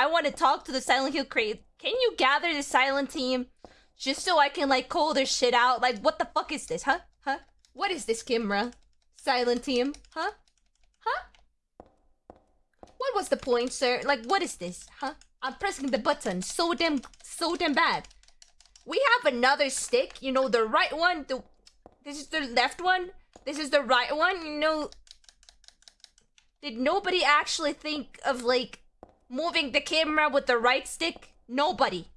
I want to talk to the Silent Hill crate. Can you gather the silent team just so I can like call their shit out? Like, what the fuck is this, huh? Huh? What is this, Kimra? Silent team, huh? Huh? What was the point, sir? Like, what is this, huh? I'm pressing the button so damn, so damn bad. We have another stick, you know, the right one, the... This is the left one, this is the right one, you know... Did nobody actually think of, like, moving the camera with the right stick? Nobody.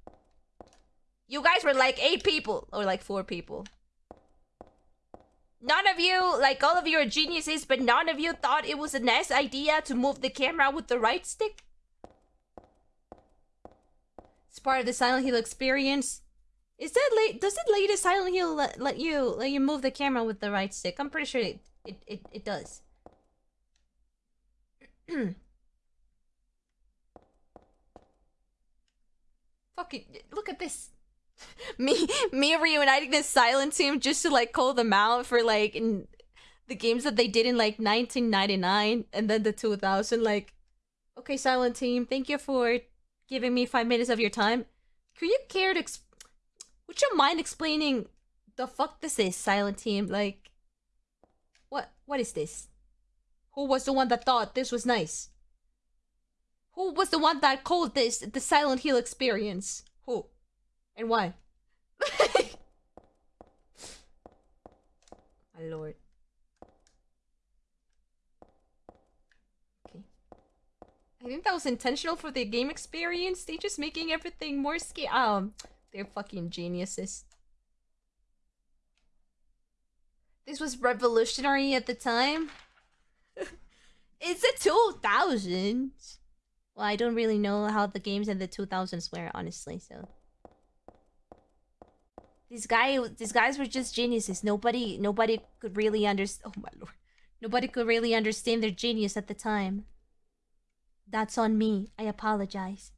You guys were like eight people, or like four people. None of you, like all of you are geniuses, but none of you thought it was a nice idea to move the camera with the right stick? It's part of the Silent Hill experience. Is that late? Does it latest Silent Hill let, let you let you move the camera with the right stick? I'm pretty sure it it it, it does. Fucking look at this. me me reuniting this silent team just to like call them out for like in the games that they did in like 1999 and then the 2000 like okay silent team thank you for giving me five minutes of your time. Could you care to ex- would you mind explaining the fuck this is silent team? Like what what is this? Who was the one that thought this was nice who was the one that called this the silent hill experience who and why? My lord. Okay. I think that was intentional for the game experience. They just making everything more scary. Um, they're fucking geniuses. This was revolutionary at the time. it's a 2000s. Well, I don't really know how the games in the 2000s were, honestly, so... These guy, these guys were just geniuses. Nobody, nobody could really understand. Oh my lord, nobody could really understand their genius at the time. That's on me. I apologize.